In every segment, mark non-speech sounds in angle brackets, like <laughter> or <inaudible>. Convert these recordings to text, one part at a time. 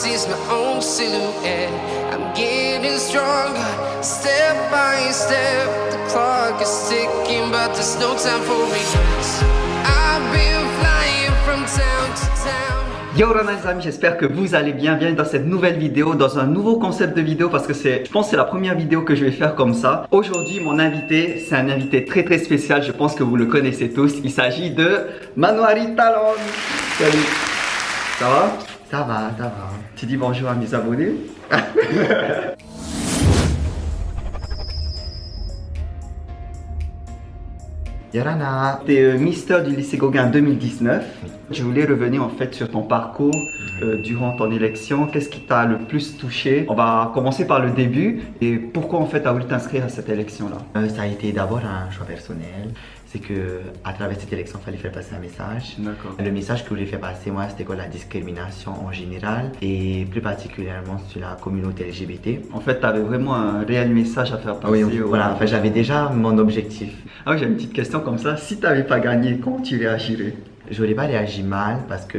sees my own silhouette. I'm getting stronger, step by step. The clock is ticking, but there's no time for regrets. I've been flying from town to town. Yo les amis, j'espère que vous allez bien. Bienvenue dans cette nouvelle vidéo, dans un nouveau concept de vidéo parce que c'est, je pense c'est la première vidéo que je vais faire comme ça. Aujourd'hui, mon invité, c'est un invité très très spécial. Je pense que vous le connaissez tous. Il s'agit de Manuari Talon. Salut. Ça va? Ça va, ça va. Tu dis bonjour à mes abonnés <laughs> Yorana. T'es euh, Mister du lycée Gauguin 2019. Je voulais revenir en fait sur ton parcours euh, durant ton élection. Qu'est-ce qui t'a le plus touché? On va commencer par le début. Et pourquoi en fait t'as voulu t'inscrire à cette élection-là? Euh, ça a été d'abord un choix personnel. C'est que à travers cette élection, il fallait faire passer un message. Le message que je voulais faire passer, moi, c'était quoi la discrimination en général et plus particulièrement sur la communauté LGBT. En fait, t'avais vraiment un réel message à faire passer. Oui, au- voilà, enfin, j'avais déjà mon objectif. Ah oui, j'ai une petite question comme ça. Si t'avais pas gagné, comment tu réagirais? J'aurais pas réagi mal parce que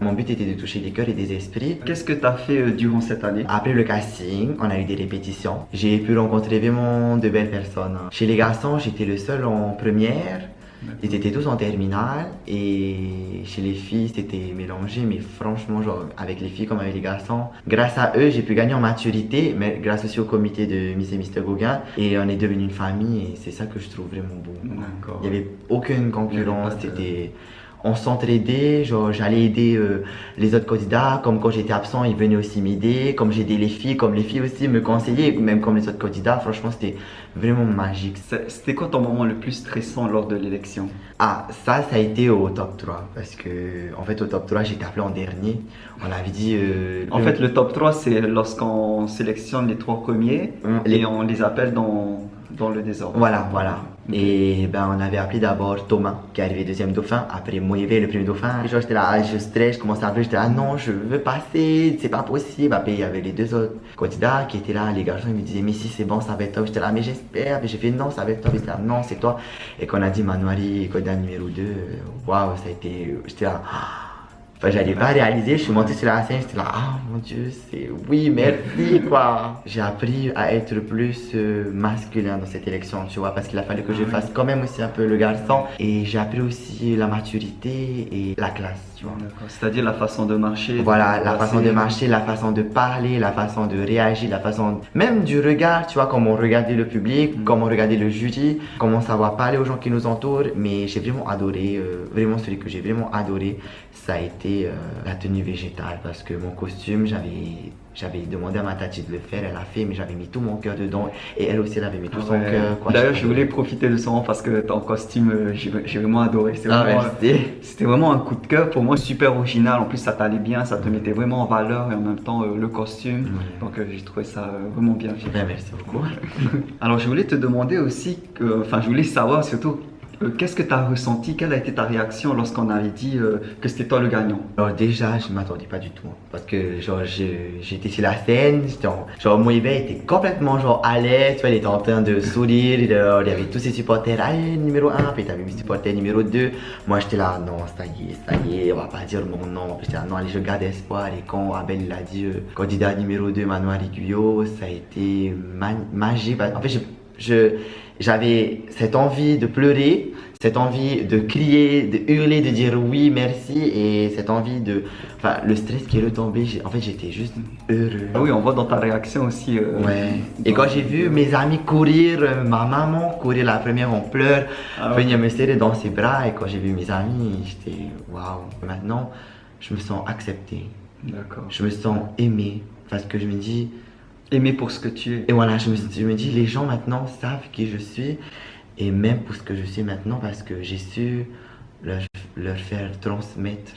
mon but était de toucher des cœurs et des esprits. Qu'est-ce que t'as fait euh, durant cette année? Après le casting, on a eu des répétitions. J'ai pu rencontrer vraiment de belles personnes. Chez les garçons, j'étais le seul en première. Ils étaient tous en terminale et chez les filles c'était mélangé mais franchement genre avec les filles comme avec les garçons grâce à eux j'ai pu gagner en maturité mais grâce aussi au comité de Miss et Mr Gauguin et on est devenu une famille et c'est ça que je trouve vraiment beau il n'y avait aucune concurrence, c'était... On s'entraidait, genre j'allais aider euh, les autres candidats, comme quand j'étais absent, ils venaient aussi m'aider, comme j'aidais les filles, comme les filles aussi me conseillaient, même comme les autres candidats, franchement c'était vraiment magique. C'était quoi ton moment le plus stressant lors de l'élection? Ah, ça, ça a été au top 3, parce que en fait au top 3 j'étais appelé en dernier, on avait dit... euh, En le- fait, le top 3, c'est lorsqu'on sélectionne les trois premiers On- et on les appelle dans, dans le désordre. Voilà, voilà. Et ben on avait appelé d'abord Thomas qui est arrivé deuxième dauphin, après Moïve le premier dauphin. Et genre j'étais là, je stresse, je commençais à appeler, j'étais là, non, je veux passer, c'est pas possible. Après il y avait les deux autres candidats qui étaient là, les garçons ils me disaient, mais si c'est bon, ça va être top. J'étais là, mais j'espère. Et j'ai fait, non, ça va être top. Étaient là, non, c'est toi. Et quand on a dit Manuari, candidat numéro 2, waouh, ça a été, j'étais là, ah. Enfin, j'allais pas réaliser, je suis monté sur la scène, j'étais là, ah mon dieu, c'est oui, merci quoi. <laughs> J'ai appris à être plus euh, masculin dans cette élection, tu vois, parce qu'il a fallu que je fasse quand même aussi un peu le garçon. Et j'ai appris aussi la maturité et la classe, tu vois. C'est-à-dire la façon de marcher. Voilà, de la façon de marcher, la façon de parler, la façon de réagir, la façon même du regard, tu vois, comment regarder le public, Mm. comment regarder le jury, comment savoir parler aux gens qui nous entourent. Mais j'ai vraiment adoré, euh, vraiment celui que j'ai vraiment adoré, ça a été euh, la tenue végétale parce que mon costume, j'avais j'avais demandé à ma tati de le faire, elle a fait, mais j'avais mis tout mon cœur dedans et elle aussi elle avait mis tout son Ouais. cœur. D'ailleurs, je voulais profiter de ce moment parce que ton costume, euh, j'ai vraiment adoré. C'est Ah, vraiment. C'était un coup de cœur pour moi, super original. En plus, ça t'allait bien, ça te mettait vraiment en valeur et en même temps euh, le costume. Ouais. Donc, j'ai trouvé ça vraiment bien fait. Ben, merci beaucoup. <laughs> Alors, je voulais te demander aussi, que, enfin, je voulais savoir surtout, qu'est-ce que tu as ressenti, quelle a été ta réaction lorsqu'on avait dit euh, que c'était toi le gagnant? Déjà, je m'attendais pas du tout. hein, parce que genre, j'étais sur la scène, en- genre Moïve était complètement genre à l'aise, tu il était en train de sourire, il euh, il y avait tous ses supporters, allez, numéro 1, puis t'avais mes supporters numéro 2. Moi j'étais là, non, ça y est, ça y est, on va pas dire mon nom. J'étais là, non, allez, je garde espoir. Et quand Abel il a dit euh, candidat numéro 2, Manoir Guillot, ça a été ma- magique. En fait, je- j'avais cette envie de pleurer, cette envie de crier, de hurler, de dire oui, merci, et cette envie de. Enfin, le stress qui est retombé, en fait, j'étais juste heureux. Ah Oui, on voit dans ta réaction aussi. euh, Ouais. Et quand j'ai vu mes amis courir, euh, ma maman courir la première en pleurs, Ah ouais. venir me serrer dans ses bras, et quand j'ai vu mes amis, j'étais waouh. Maintenant, je me sens accepté, D'accord. je me sens aimé, parce que je me dis, Aimé pour ce que tu es. et voilà, je me, je me dis, les gens maintenant savent qui je suis, et même pour ce que je suis maintenant, parce que j'ai su leur, leur faire transmettre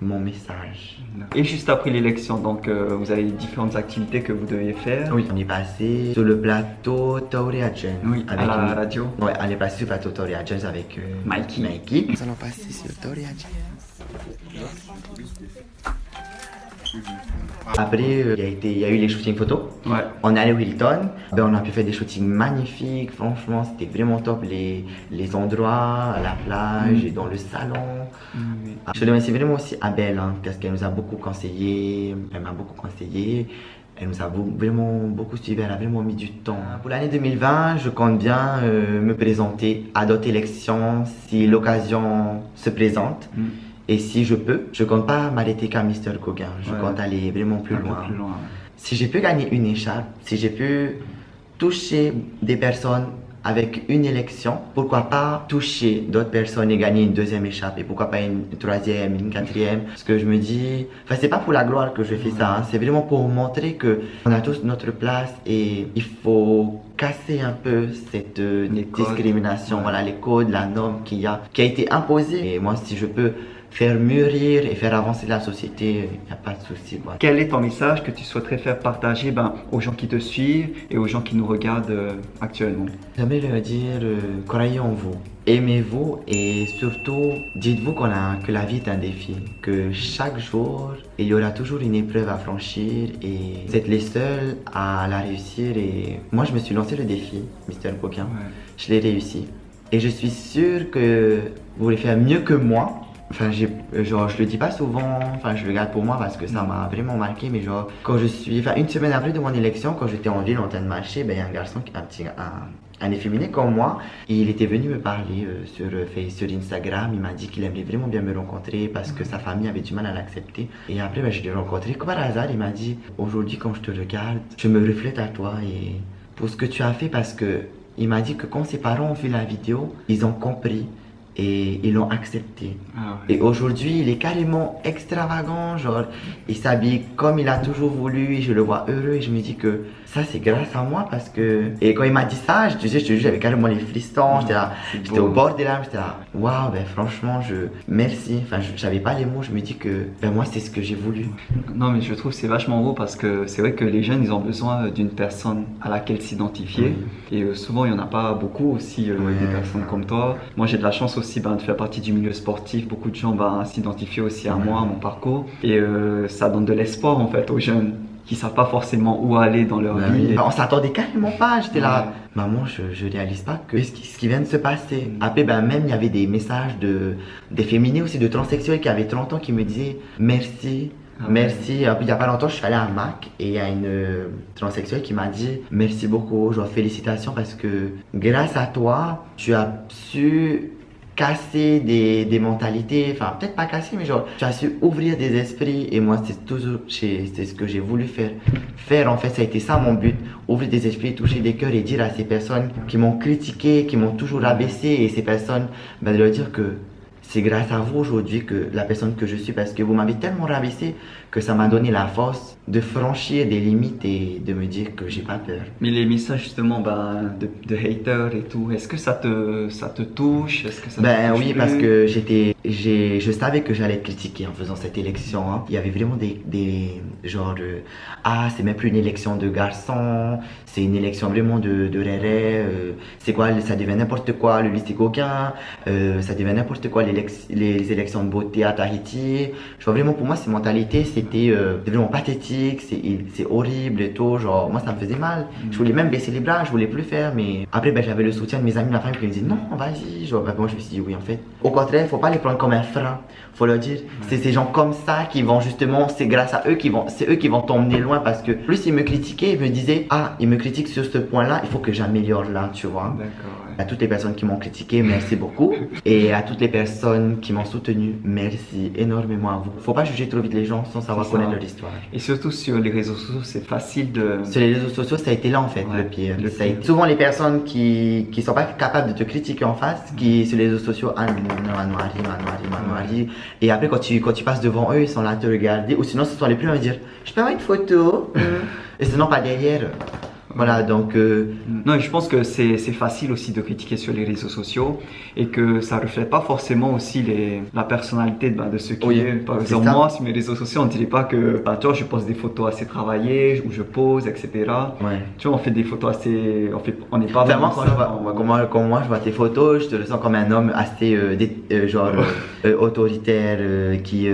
mon message. Et juste après l'élection, donc euh, vous avez différentes activités que vous deviez faire. Oui, on est passé sur le plateau Taurea Jones. Oui, à la une- radio. Ouais, on est passé sur le plateau Taurea Jones avec euh, Mikey. Mikey. Nous allons passer sur Taurea Jones. Après, euh, il y, a été- il y a eu les shootings photos. Ouais. On est allé au Hilton, ben, on a pu faire des shootings magnifiques, franchement c'était vraiment top les, les endroits, à la plage et dans le salon. Je remercie vraiment aussi Abel hein, parce qu'elle nous a beaucoup conseillé, elle m'a beaucoup conseillé, elle nous a vraiment beaucoup suivi, elle a vraiment mis du temps. Pour l'année 2020, je compte bien euh, me présenter à d'autres élections si l'occasion se présente. Mm. Et si je peux, je compte pas m'arrêter qu'à Mister Gauguin, je Ouais. compte aller vraiment plus Un loin. plus loin. Si j'ai pu gagner une écharpe, si j'ai pu toucher des personnes avec une élection, pourquoi pas toucher d'autres personnes et gagner une deuxième écharpe? Et pourquoi pas une troisième, une quatrième? Parce que je me dis, enfin c'est pas pour la gloire que je fais ça, hein, c'est vraiment pour montrer que on a tous notre place et il faut casser un peu cette euh, codes. discrimination, voilà les codes, la norme qui a, qui a été imposée. Et moi si je peux faire mûrir et faire avancer la société, il n'y a pas de souci. quoi. Quel est ton message que tu souhaiterais faire partager ben, aux gens qui te suivent et aux gens qui nous regardent euh, actuellement? J'aimerais leur dire, euh, croyez en vous, aimez-vous et surtout dites-vous a, que la vie est un défi, que chaque jour il y aura toujours une épreuve à franchir et vous êtes les seuls à la réussir et moi je me suis lancé le défi, Mister Coquin, je l'ai réussi et je suis sûr que vous voulez faire mieux que moi. Enfin, genre, je le dis pas souvent, enfin, je le garde pour moi parce que ça m'a vraiment marqué, mais genre, quand je suis, enfin, une semaine après de mon élection, quand j'étais en ville en train de marcher, ben, y a un garçon, un petit, un, un efféminé comme moi, il était venu me parler euh, sur, euh, sur Instagram, il m'a dit qu'il aimerait vraiment bien me rencontrer parce que sa famille avait du mal à l'accepter. Et après, ben, je l'ai rencontré, comme par hasard, il m'a dit, aujourd'hui, quand je te regarde, je me reflète à toi et pour ce que tu as fait parce que il m'a dit que quand ses parents ont vu la vidéo, ils ont compris et ils l'ont accepté. Ah ouais. Et aujourd'hui, il est carrément extravagant, genre, il s'habille comme il a toujours voulu, et je le vois heureux, et je me dis que ça, c'est grâce à moi, parce que... Et quand il m'a dit ça, je te dis, je te jure, j'avais carrément les frissons, j'étais là, C'est j'étais au bord des larmes, j'étais là, waouh, ben franchement, je... Merci, enfin, j'avais pas les mots, je me dis que, ben moi, c'est ce que j'ai voulu. Non, mais je trouve que c'est vachement beau parce que c'est vrai que les jeunes, ils ont besoin d'une personne à laquelle s'identifier. Et euh, souvent, il n'y en a pas beaucoup aussi, euh, Ouais. des personnes comme toi. Moi, j'ai de la chance aussi ben, de faire partie du milieu sportif. Beaucoup de gens ben, s'identifient aussi à moi, à mon parcours. Et euh, ça donne de l'espoir en fait aux jeunes qui savent pas forcément où aller dans leur Ben vie. oui. On s'attendait carrément pas, j'étais là. Maman, je, je réalise pas que ce qui, ce qui vient de se passer. Après, ben même il y avait des messages de des féminines aussi, de transsexuels qui avaient 30 ans qui me disaient merci. Ah ouais. Merci. Il y a pas longtemps, je suis allé à Mac et il y a une euh, transsexuelle qui m'a dit merci beaucoup, genre félicitations parce que grâce à toi, tu as su casser des, des mentalités, enfin peut-être pas casser, mais genre tu as su ouvrir des esprits et moi c'est toujours c'est ce que j'ai voulu faire. Faire en fait, ça a été ça mon but, ouvrir des esprits, toucher des cœurs et dire à ces personnes qui m'ont critiqué, qui m'ont toujours abaissé et ces personnes, ben, de leur dire que c'est grâce à vous aujourd'hui que la personne que je suis, parce que vous m'avez tellement rabaissé que ça m'a donné la force de franchir des limites et de me dire que j'ai pas peur. Mais les messages justement ben, de, de haters et tout, est-ce que ça te, ça te touche? Que ça Ben touche oui, parce que j'étais, j'ai, je savais que j'allais être critiqué en faisant cette élection. hein. Il y avait vraiment des, des genre de, ah c'est même plus une élection de garçons, c'est une élection vraiment de, de réré, euh, c'est quoi, ça devient n'importe quoi le lycée coquin, euh, ça devient n'importe quoi les élections de beauté à Tahiti. Je vois vraiment pour moi ces mentalités c'était euh, vraiment pathétique, c'est, horrible et tout, genre moi ça me faisait mal. Je voulais même baisser les bras, je voulais plus faire, mais après ben, j'avais le soutien de mes amis, ma famille qui me disaient non, vas-y. Genre, ben, moi je me suis dit oui en fait. Au contraire, faut pas les prendre comme un frein, faut leur dire c'est ces gens comme ça qui vont justement, c'est grâce à eux qui vont, c'est eux qui vont t'emmener loin parce que plus ils me critiquaient, ils me disaient ah ils me critiquent sur ce point-là, il faut que j'améliore là, tu vois. D'accord. À toutes les personnes qui m'ont critiqué, merci beaucoup. Et à toutes les personnes qui m'ont soutenu, merci énormément à vous. Faut pas juger trop vite les gens sans savoir connaître leur histoire. Et surtout sur les réseaux sociaux, c'est facile de. Sur les réseaux sociaux, ça a été là en fait Ouais, le pire. le pire. Souvent les personnes qui qui sont pas capables de te critiquer en face, qui sur les réseaux sociaux, ah non, non, Anouari. Et après quand tu quand tu passes devant eux, ils sont là à te regarder. Ou sinon ce sont les premiers à me dire, je peux avoir une photo. <laughs> Et sinon pas derrière. Voilà, donc euh, Non, je pense que c'est facile aussi de critiquer sur les réseaux sociaux et que ça reflète pas forcément aussi les, la personnalité de, ben, de ceux qui Oui, est. Par exemple, ça. moi, sur mes réseaux sociaux, on dirait pas que, ben, tu vois, je poste des photos assez travaillées, où je pose, etc. ouais. Tu vois, on fait des photos assez. On fait, on n'est pas vraiment quand moi, quand moi- je vois tes photos, je te le sens comme un homme assez euh, dé- euh, genre autoritaire, qui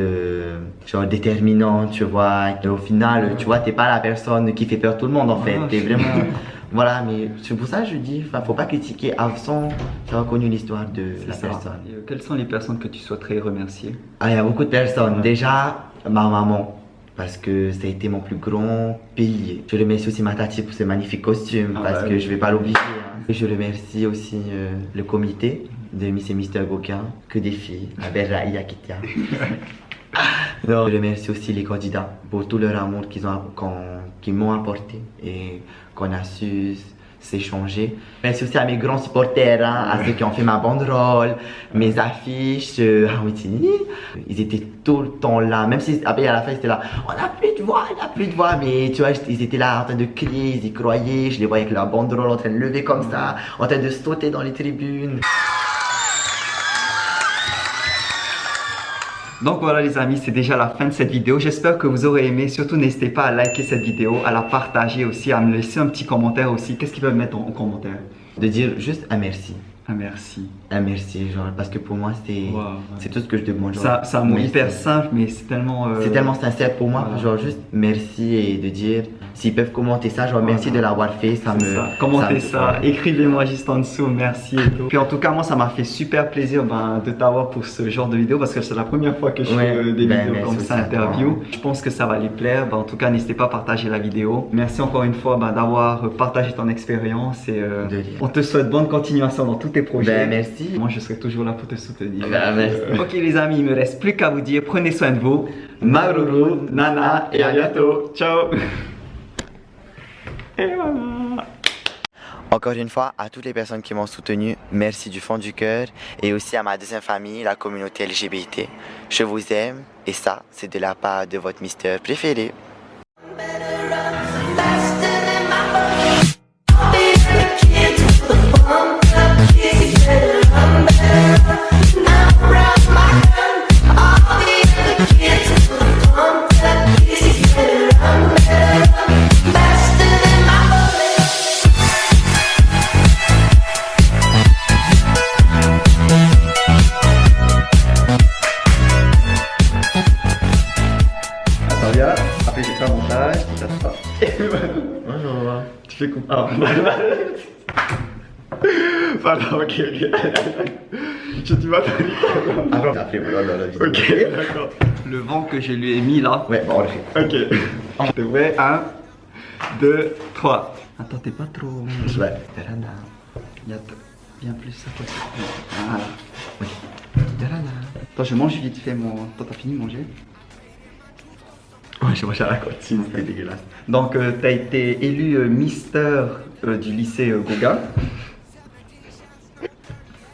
genre déterminant, tu vois. Et au final, tu vois, t'es pas la personne qui fait peur tout le monde en fait. Ah, T'es vraiment, <laughs> voilà. Mais c'est pour ça que je dis, enfin, faut pas critiquer avant d'avoir connu l'histoire de la ça. personne. Et, euh, Quelles sont les personnes que tu souhaiterais remercier? Ah, il y a beaucoup de personnes. Déjà, ma maman. Parce que ça a été mon plus grand pilier. Je remercie aussi ma tati pour ses magnifiques costumes. Ah parce bah que oui. je vais pas l'obliger. hein. Je remercie aussi euh, le comité de Miss et Mister Goka. Que des filles. La belle Raïa Kitia. <laughs> Non, je remercie aussi les candidats pour tout leur amour qu'ils ont, qu'ils m'ont apporté et qu'on a su s'échanger. Merci aussi à mes grands supporters, hein, à ceux qui ont fait ma banderole, mes affiches, euh. Ils étaient tout le temps là, même si après à la fin ils étaient là, on n'a plus de voix, on n'a plus de voix, mais tu vois, ils étaient là en train de crier, ils y croyaient, je les voyais avec la banderole en train de lever comme ça, en train de sauter dans les tribunes. Donc voilà les amis, c'est déjà la fin de cette vidéo. J'espère que vous aurez aimé. Surtout n'hésitez pas à liker cette vidéo, à la partager aussi, à me laisser un petit commentaire aussi. Qu'est-ce qu'ils peuvent mettre en, en commentaire? De dire juste un merci. Ah merci. Un merci, genre, parce que pour moi c'est Wow, ouais. c'est tout ce que je demande. genre, Ça, c'est un mot merci. hyper simple, mais c'est tellement. euh, C'est tellement sincère pour moi, voilà. genre juste merci et de dire s'ils peuvent commenter ça, genre merci de l'avoir fait, ça me. Ça. Commentez me- ça, écrivez-moi juste en dessous, merci et tout. Puis en tout cas, moi, ça m'a fait super plaisir ben, de t'avoir pour ce genre de vidéo parce que c'est la première fois que je Ouais, fais euh, des ben, vidéos comme ça, interview. Je pense que ça va les plaire. Ben, en tout cas, n'hésitez pas à partager la vidéo. Merci encore une fois d'avoir partagé ton expérience et euh, on te souhaite bonne continuation dans tous tes projets. Ben merci. Moi, je serai toujours là pour te soutenir. Ben, merci. Ok les amis, il me reste plus qu'à vous dire, prenez soin de vous. Maruru, Nana et à bientôt. Ciao. Et voilà. Encore une fois, à toutes les personnes qui m'ont soutenu, merci du fond du cœur et aussi à ma deuxième famille, la communauté LGBT. Je vous aime et ça, c'est de la part de votre mister préféré. Bonjour. Tu fais comme. Ah, <laughs> Pardon, ok, ok. Je tu vas Après, après, voilà, dans la vidéo. Ok, d'accord. Le vent que je lui ai mis là. Ouais, bon, on le fait. Ok. Je te vrai. 1, 2, 3. Attends, t'es pas trop. Ouais. Viens, t- viens plus à côté. Voilà. Oui. Attends, je mange vite fait mon. Toi, t'as fini de manger Ouais, j'ai mangé à la cantine, c'était dégueulasse. Donc, euh, t'as été élu euh, Mister euh, du lycée euh, Gauguin.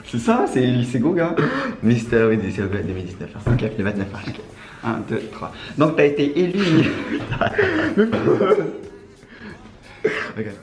C'est ça, c'est le lycée Gauguin. <gasps> Mister, oui, c'est le 2019. hein. Ok. Le 29 mars. 1, 2, 3. Donc, t'as été élu. <laughs> <laughs> Regarde.